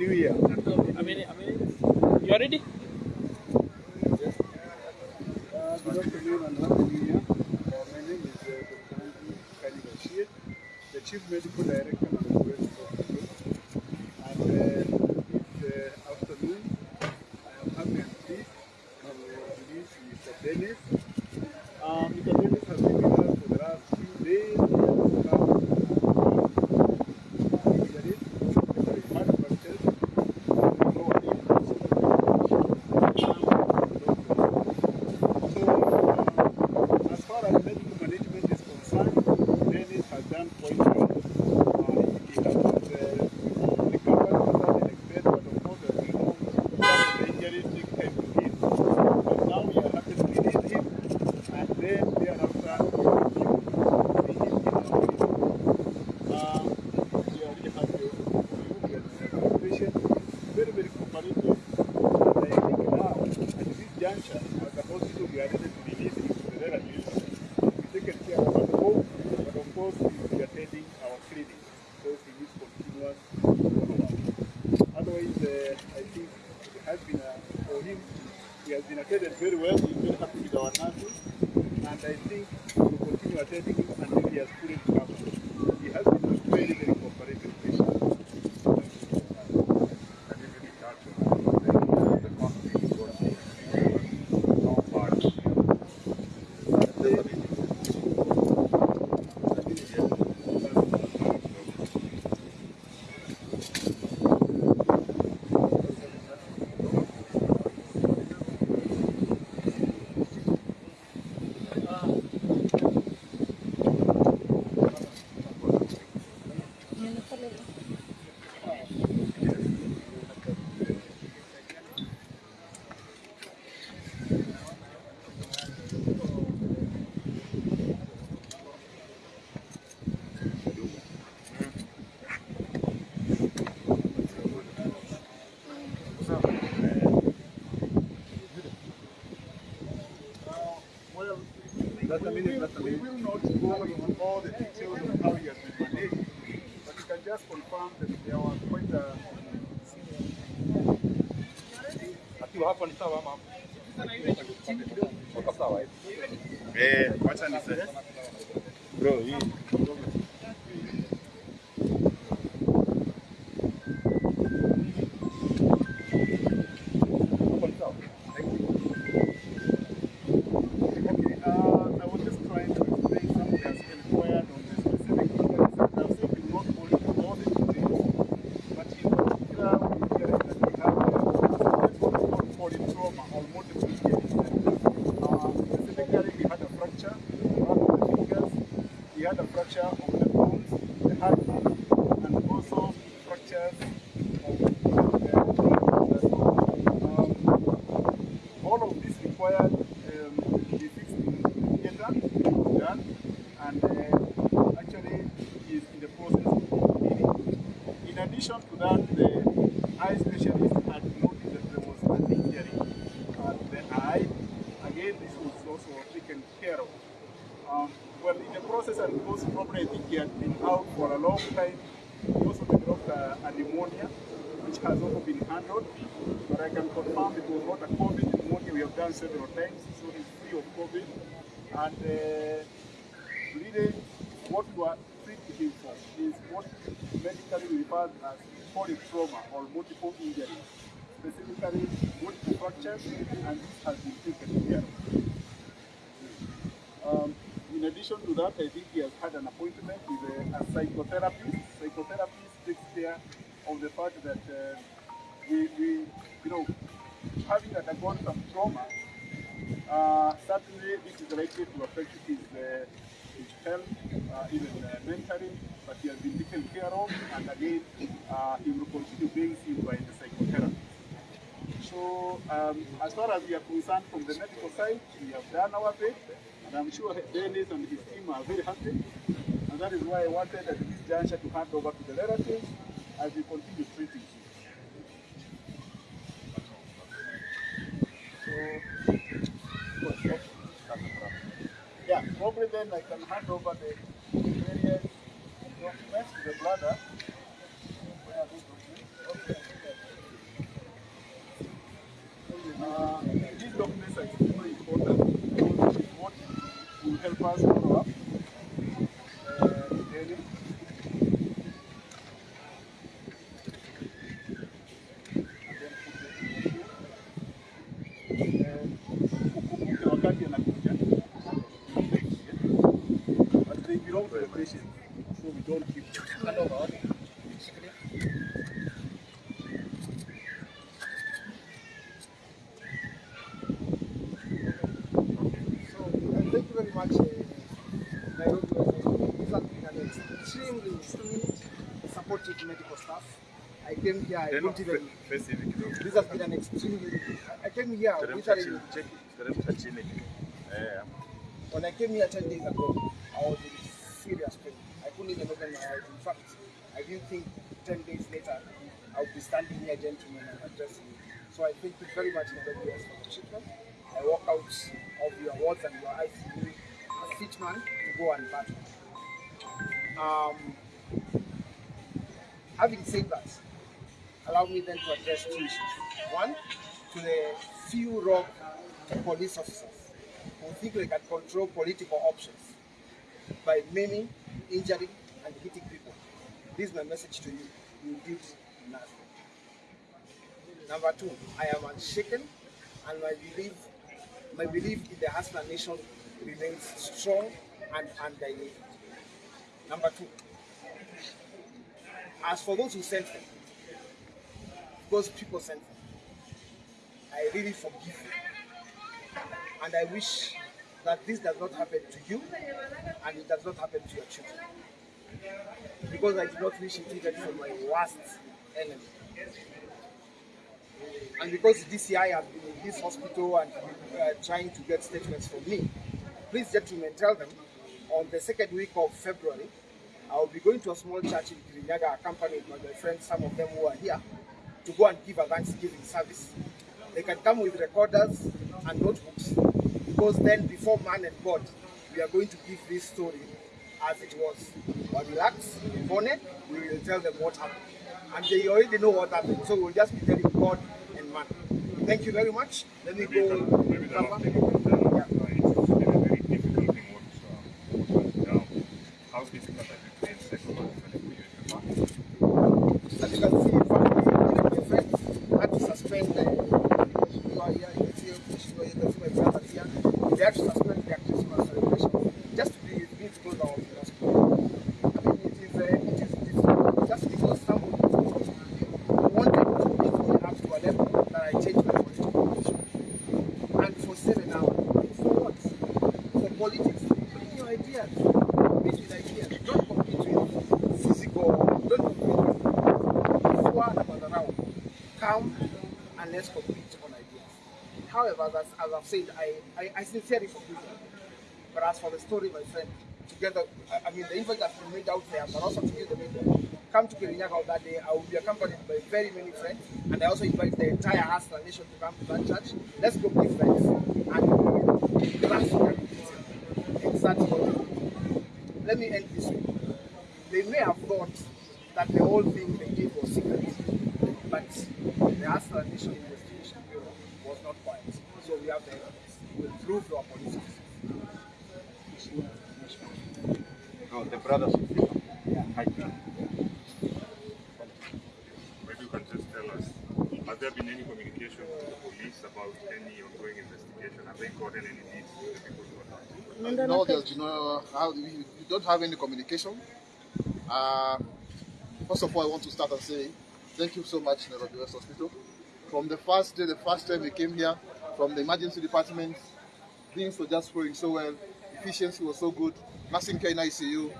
Happy New Year. I mean, I mean, you are ready? Uh, good afternoon and Happy New Year. Uh, my name is uh, Dr. Andrew Kani the Chief Medical Director of the West Hospital. And uh, this uh, afternoon, I am happy and pleased to introduce Mr. Dennis. Uh, Mr. Dennis has been with us for the last few days. He has come, uh, injuries, especially heart fractures. We know what So, uh, as far as medical management is concerned, Dennis has done quite well. Uh, he has uh, recovered to certain extent, but of course, as we know, some of the injuries take time to heal. But now we are happy to release him, and then thereafter, we will see him in our clinic. Uh, we are really happy for you. We are the patient very, very cooperative. And I think now, at this juncture, as a hospital, we are take care of but of course, we be attending our follow-up. Otherwise, uh, I think it has been, uh, for him, he has been attended very well. We will, we will not go into all the details of how he has been managed, but you can just confirm that there was quite a Akiwa hapo ni sawa ama? Wako sawa hivi. Eh, wacha niseme. Bro, hii addition to that, the eye specialist had noted that there was an injury at the eye. Again, this was also taken care of. Um, well, in the process, and because probably I think he had been out for a long time, he also developed a, a pneumonia, which has also been handled. But I can confirm it was not a COVID pneumonia we have done several times, so he's free of COVID. And uh, really, what we are treating him for is what medically we refer as polytrauma or multiple injuries, specifically multiple fractures, and this has been taken care of. Um, in addition to that, I think he has had an appointment with a, a psychotherapist. Care of the fact that uh, we, we, you know, having undergone some trauma, uh, certainly this is likely to affect his, uh, his health, uh, even uh, mentally, but he has been taken care of, and again, uh, he will continue being seen by the psychotherapist. So, um, as far as we are concerned from the medical side, we have done our bit, and I'm sure Dennis and his team are very happy. And that is why I wanted at this juncture to hand over to the relatives as we continue treating him. So, yeah, probably then I can hand over the various documents to the. Where are those documents? Okay. of the patient, so we don't keep. So, uh, thank you very much, uh, Nairobi. This has been an extremely, extremely supportive medical staff. I came here, I Tena didn't even. face hivi kidogo. This has been an extremely. I came here literally. chini, cheki, teremka chini. When I came here 10 days ago, I was in serious pain. I couldn't even open my eyes. In fact, I didn't think 10 days later I would be standing here, gentlemen, and addressing you. So I thank you very much, NWS, for the treatment. I walk out of your wards and your ICU a fit man to go and battle. Um, having said that, allow me then to address two issues. One, to the few rogue police officers who think they can control political options by maiming, injuring, and hitting people. This is my message to you. You did nothing. Number two, I am unshaken, and my belief, my belief in the Hustler Nation remains strong and undiluted. Number two, as for those who sent them, those people sent them, I really forgive you. And I wish that this does not happen to you and it does not happen to your children. Because I do not wish it even for my worst enemy. And because DCI has been in this hospital and uh, trying to get statements from me, please, gentlemen, tell them on the second week of February, I will be going to a small church in Kirinyaga, accompanied by my friends, some of them who are here, to go and give a Thanksgiving service. They can come with recorders and notebooks, because then before man and God, we are going to give this story as it was. But relax, bonnet, we will tell them what happened. And they already know what happened, so we'll just be telling God and man. Thank you very much. Let me maybe go. the, maybe the last thing you can tell us, it's been a very difficult thing what, uh, what went down. How difficult has it been psychologically for you in the past? As you can see, in fact, one of my friends had to suspend the you are here, you can see you can see my brothers here. They had to suspend their Christmas celebration just to be with me because I was in hospital. I mean, it is, uh, it is, it is just because somebody wanted to make me up to a level that I changed my political position. And for seven hours. For what? For politics. Bring your ideas. Compete with ideas. Don't compete with physical. Don't compete with what about around. Come and let's compete on ideas. However, as, as I've said, I, I, I sincerely forgive you. But as for the story, my friend, together, I, I mean, the impact has been made out there, but also to you, the media. Come to Kirinyaga that day. I will be accompanied by very many friends, and I also invite the entire Hustler Nation to come to that church. Let's go be friends and exactly. Let me end this way. They may have thought that the whole thing they did was secret, but the Nation Investigation Bureau was not quiet. So we have the evidence. We'll prove to our police officers. No, the brothers of freedom. Ground. Maybe you can just tell us, has there been any communication to the police about any ongoing investigation? Have they gotten any leads to the people who are not? No, there's no, how, we, we don't have any communication. Uh, first of all, I want to start and say thank you so much, Nairobi West Hospital. From the first day, the first time we came here, from the emergency department, things were just flowing so well. Efficiency was so good. Nursing care in ICU,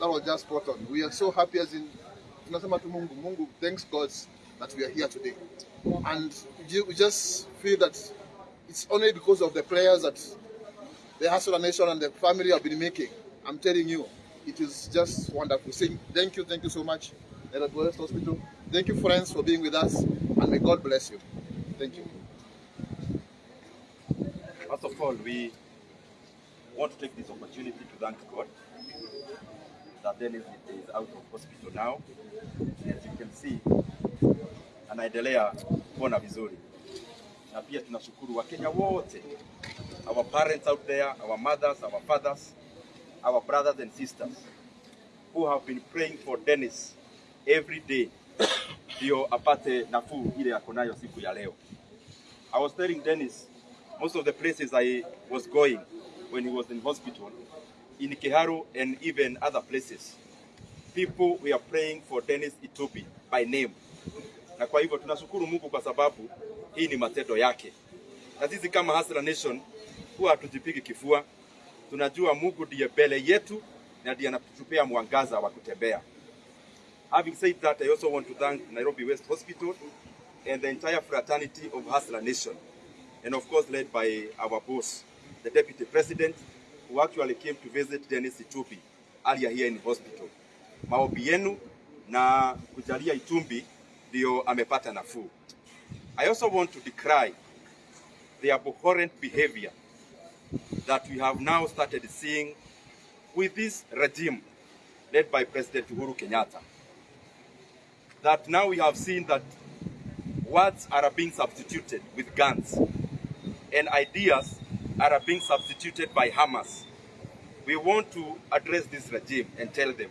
that was just spot on. We are so happy as in, tunasema tu Mungu, Mungu, thanks God that we are here today. And we just feel that it's only because of the prayers that the Hustler Nation and the family have been making. I'm telling you, it is just wonderful. Saying thank you, thank you so much, Nairobi West Hospital. Thank you, friends, for being with us, and may God bless you. Thank you. First of all, we want to take this opportunity to thank God that Dennis is out of hospital now. As you can see, anaendelea kuona vizuri, na pia tunashukuru Wakenya wote, our parents out there, our mothers, our fathers, our brothers and sisters who have been praying for Dennis every day ndio apate nafuu ile yako nayo siku ya leo. I was telling Dennis most of the places I was going when he was in hospital, in Kiharu and even other places, people were praying for Dennis itobi by name. Na kwa hivyo tunashukuru Mungu kwa sababu hii ni matendo yake. Na sisi kama Hustler Nation huwa hatujipigi kifua, tunajua Mungu ndiye mbele yetu na ndiye anatupea mwangaza wa kutembea. Having said that, I also want to thank Nairobi West Hospital and the entire fraternity of Hustler Nation, and of course led by our boss, the Deputy President, who actually came to visit Dennis Itumbi earlier here in hospital. Maombi yenu na kujalia Itumbi ndio amepata nafuu. I also want to decry the abhorrent behavior that we have now started seeing with this regime led by President Uhuru Kenyatta. That now we have seen that words are being substituted with guns and ideas are being substituted by hammers. We want to address this regime and tell them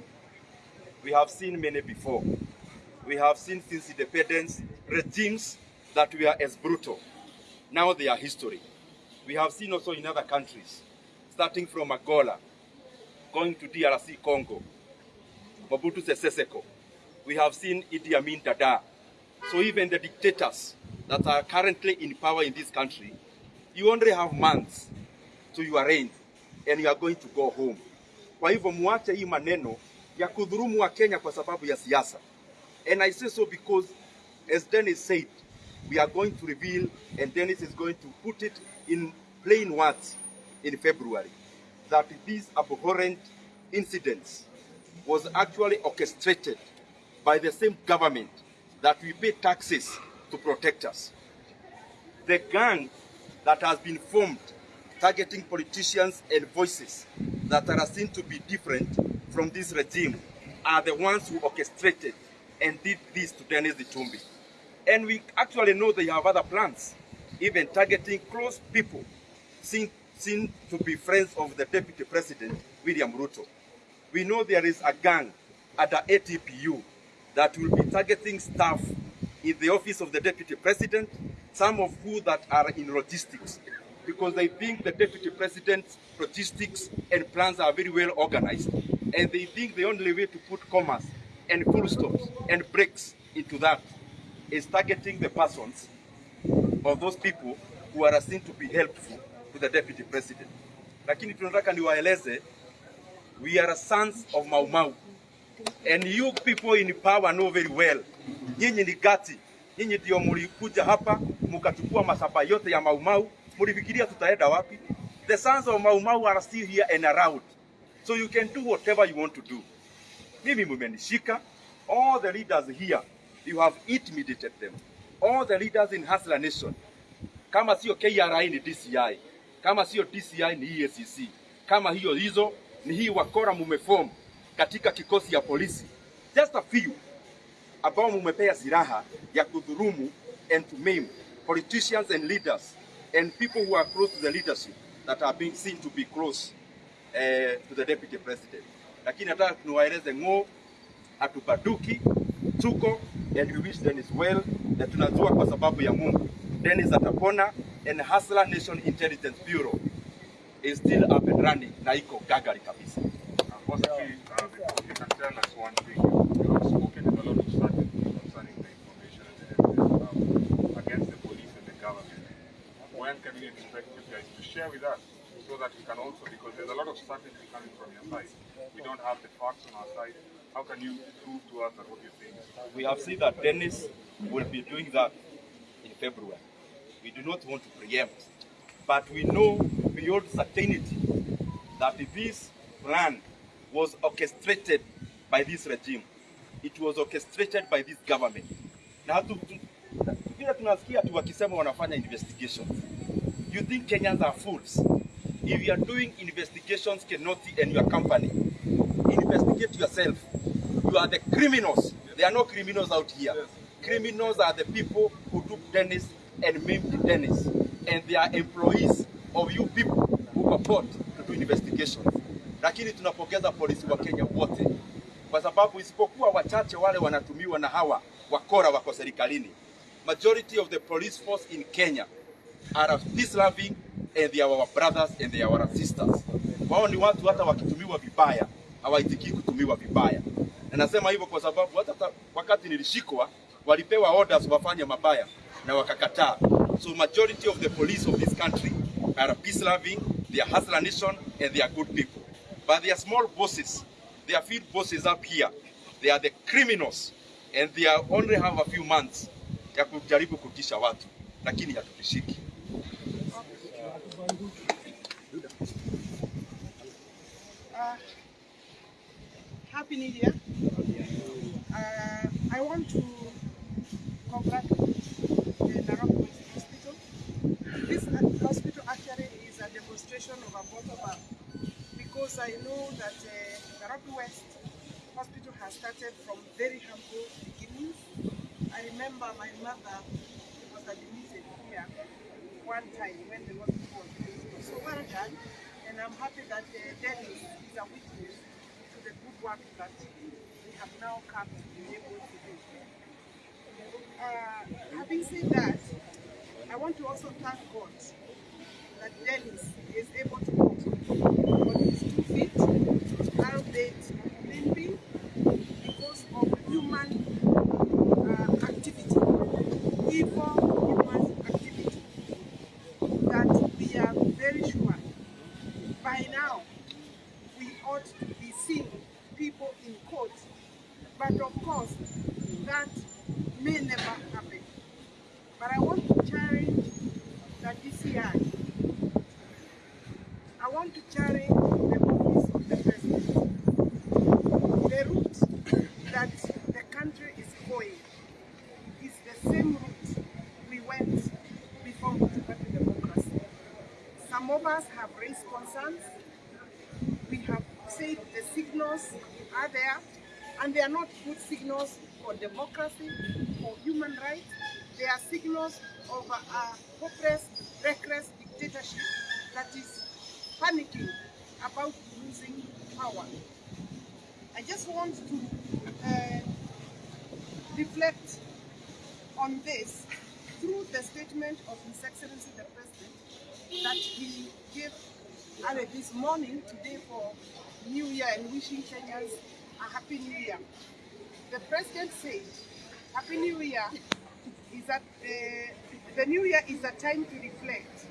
we have seen many before. We have seen since independence regimes that were as brutal. Now they are history. We have seen also in other countries, starting from Angola, going to DRC Congo, Mobutu Sese Seko. We have seen Idi Amin Dada. So even the dictators that are currently in power in this country, you only have months to your reign and you are going to go home. Kwa hivyo muache hii maneno ya kudhurumu wa Kenya kwa sababu ya siasa. And I say so because as Dennis said, we are going to reveal and Dennis is going to put it in plain words in February that these abhorrent incidents was actually orchestrated by the same government that we pay taxes to protect us. The gang that has been formed targeting politicians and voices that are seen to be different from this regime are the ones who orchestrated and did this to Dennis Itumbi. And we actually know they have other plans, even targeting close people seen, seen to be friends of the Deputy President, William Ruto. We know there is a gang at the ATPU that will be targeting staff in the office of the Deputy President, some of who that are in logistics, because they think the Deputy President's logistics and plans are very well organized, and they think the only way to put commas and full stops and breaks into that is targeting the persons of those people who are seen to be helpful to the Deputy President. Lakini tunataka niwaeleze, we are sons of Mau Mau. And you people in power know very well. Nyinyi ni gati. Nyinyi ndio mlikuja hapa mkachukua masaba yote ya Mau Mau. Mlifikiria tutaenda wapi? The sons of Mau Mau are still here and around. So you can do whatever you want to do. Mimi mumenishika. All the leaders here, you have intimidated them. All the leaders in Hustler Nation. Kama sio KRI ni DCI. Kama sio DCI ni EACC. Kama hiyo hizo ni hii wakora mumeform katika kikosi ya polisi. Just a few ambao mumepea silaha ya kudhurumu and to maim politicians and leaders and people who are close to the leadership that are being seen to be close uh, to the deputy president. Lakini nataka tunawaeleze ng'o, hatubaduki, tuko and we wish Dennis well, na tunajua kwa sababu ya Mungu. Dennis atapona and Hustler Nation Intelligence Bureau is still up and running na iko gagari kabisa. Uh, Possibly, uh, if you can tell us one thing, you have spoken with a lot of certainty concerning the information and the evidence um, against the police and the government. When can we expect you guys to share with us so that we can also, because there's a lot of certainty coming from your side. We don't have the facts on our side. How can you prove to us that what you're saying? We have seen that Dennis will be doing that in February. We do not want to preempt, but we know beyond certainty that this plan was orchestrated by this regime. It was orchestrated by this government. Na to, to, tunasikia tu wakisema wanafanya investigations. You think Kenyans are fools? If you are doing investigations, Kenoti and your company, investigate yourself. You are the criminals. There are no criminals out here. Criminals are the people who took Dennis and maimed Dennis. And they are employees of you people who purport to do investigations. Lakini tunapongeza polisi wa Kenya wote, kwa sababu isipokuwa wachache wale wanatumiwa na hawa wakora wako serikalini, majority of the police force in Kenya are peace loving and they are our brothers and they are our sisters. Wao ni watu hata wakitumiwa vibaya hawaitikii kutumiwa vibaya. Na nasema hivyo kwa sababu hata wakati nilishikwa walipewa orders wafanye mabaya na wakakataa. So majority of the police of this country are peace loving, they are hustler nation and they are good people. But they are small bosses, they are field bosses up here. They are the criminals and they are only have a few months ya kujaribu kutisha watu, lakini hatutishiki. Uh, Happy New Year. Uh, I want to congratulate the West Hospital. This hospital actually is a demonstration of a bottom up because I know that uh, Nairobi West Hospital has started from very humble beginnings. I remember my mother was admitted here one time when the hospital was built. So well done, and I'm happy that uh, Dennis is a witness to the good work that we have now come to be able to do. Uh, having said that, I want to also thank God that Dennis is able to walk on his two feet, limping, because of human uh, activity, evil human activity, that we are very sure by now we ought to be seeing people in court. But of course, that may never happen. But I want to challenge the DCI. I want to challenge the office of the president. The route that the country is going is the same route we went before we took to democracy. Some of us have raised concerns. We have said the signals are there, and they are not good signals for democracy, for human rights. They are signals of a, hopeless, reckless dictatorship that is panicking about losing power. I just want to uh, reflect on this through the statement of His Excellency the President that he gave this morning today for New Year and wishing Kenyans a Happy New Year. The President said, Happy New Year is that uh, the New Year is a time to reflect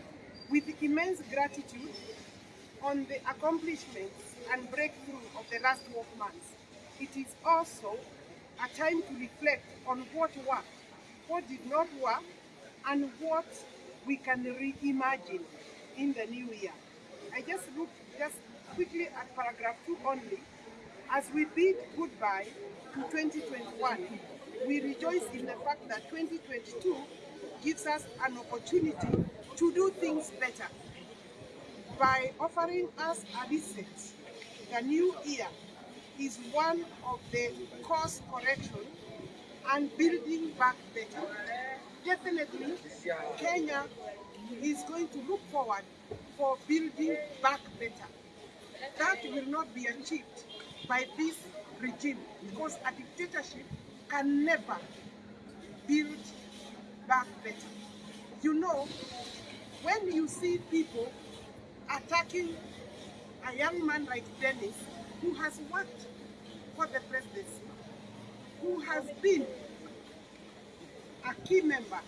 with immense gratitude on the accomplishments and breakthrough of the last 12 months. It is also a time to reflect on what worked, what did not work, and what we can reimagine in the new year. I just look just quickly at paragraph 2 only. As we bid goodbye to 2021, we rejoice in the fact that 2022 gives us an opportunity to do things better by offering us a reset. The new year is one of the course correction and building back better. Definitely, Kenya is going to look forward for building back better. That will not be achieved by this regime because a dictatorship can never build back better. You know, when you see people attacking a young man like Dennis, who has worked for the presidency, who has been a key member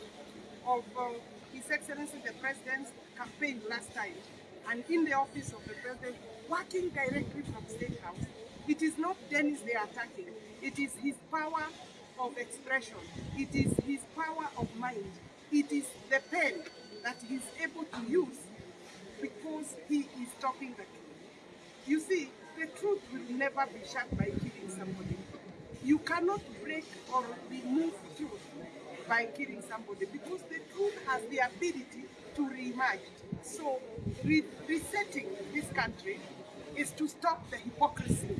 of uh, His Excellency the President's campaign last time, and in the office of the President, working directly from State House, it is not Dennis they are attacking, it is his power of expression, it is his power of mind, it is the pen that he's able to use because he is talking the truth. You see, the truth will never be shut by killing somebody. You cannot break or remove truth by killing somebody because the truth has the ability to reemerge. So, re- resetting this country is to stop the hypocrisy,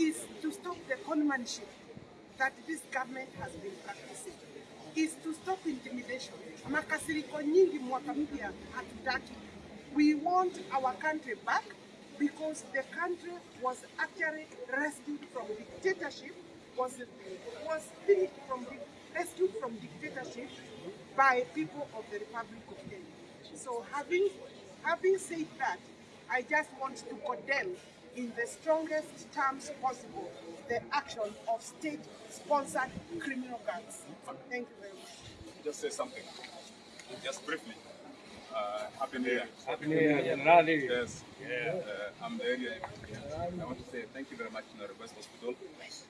is to stop the conmanship that this government has been practicing, is to stop intimidation. Makasiriko nyingi mwaka mpya. We want our country back because the country was actually rescued from dictatorship, was, was being from, rescued from dictatorship by people of the Republic of Kenya. So having, having said that, I just want to condemn in the strongest terms possible the action of state-sponsored criminal gangs. Thank you very much. just say something. Just briefly. Uh, happy New Year. Happy New Year, General. Yes. Uh, I'm the area. I want to say thank you very much to the West Hospital.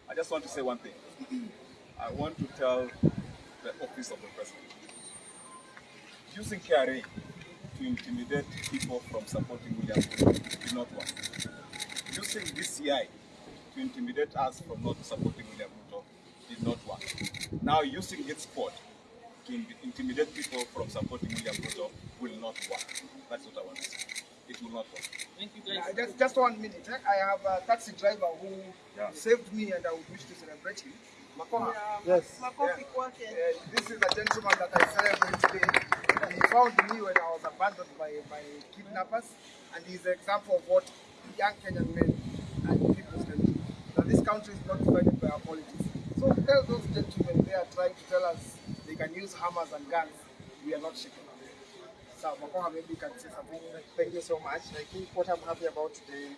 I just want to say one thing. I want to tell the office of the president. Using KRA to intimidate people from supporting William Ruto did not work. Using DCI to intimidate us from not supporting William Ruto did not work. Now using its court to intimidate people from supporting William Ruto will not work. That's what I want to say. It will not work. Thank you, Yeah, just, just one minute. eh? I have a taxi driver who Yeah. saved me and I would wish to celebrate him. Makoha. Yes. Makofi kwake. Uh, this is a gentleman that I celebrate today. He found me when I was abandoned by, by kidnappers, and he's an example of what young Kenyan men and people can do. That this country is not divided by our politics. So tell those gentlemen they are trying to tell us they can use hammers and guns. We are not shaken. So Makoha, maybe you can say something. Thank you so much. I think what I'm happy about today,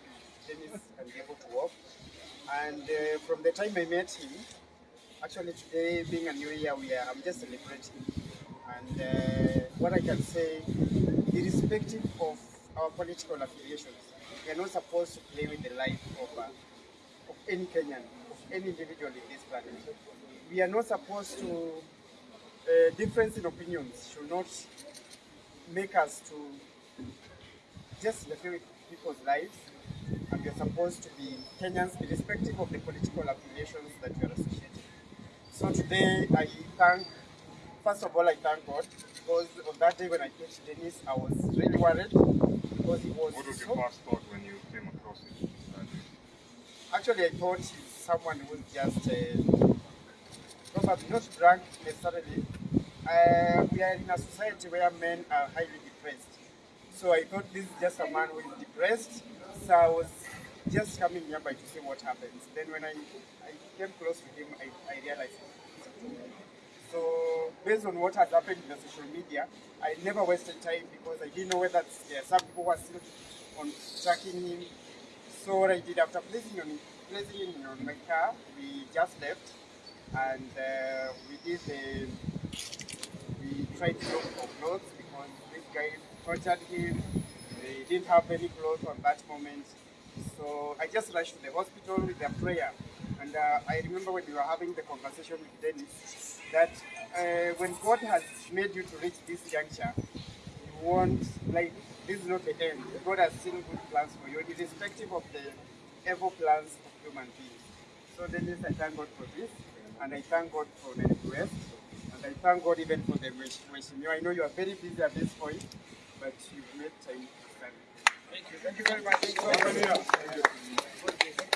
Dennis be able to walk. And uh, from the time I met him, actually today being a new year, we are, I'm just celebrating. And uh, what I can say, irrespective of our political affiliations, we are not supposed to play with the life of, uh, of any Kenyan, of any individual in this planet. We are not supposed to, uh, difference in opinions should not make us to just interfere with people's lives, and we're supposed to be Kenyans, irrespective of the political affiliations that we are associated. So today, I thank, first of all, I thank God because on that day when I came to Dennis, I was really worried because he was What was so your first thought when you came across him? Actually, I thought he's someone who's just uh, probably not drunk necessarily. Uh, we are in a society where men are highly depressed. So I thought this is just a man who is depressed. So I was just coming nearby to see what happens. Then when I, I came close to him, I, I realized. So based on what had happened in the social media, I never wasted time because I didn't know whether there some people were still on tracking him. So what I did after placing on placing him on my car, we just left and uh, we did the we tried to look for clothes because this guy tortured him. They didn't have any clothes on that moment. So I just rushed to the hospital with a prayer. And uh, I remember when we were having the conversation with Dennis that uh, when God has made you to reach this juncture, you want, like, this is not the end. God has still good plans for you, irrespective of the evil plans of human beings. So Dennis, I thank God for this, and I thank God for the request, and I thank God even for the situation. I know you are very busy at this point, but you've made time to stand. Thank you very much. Thank you.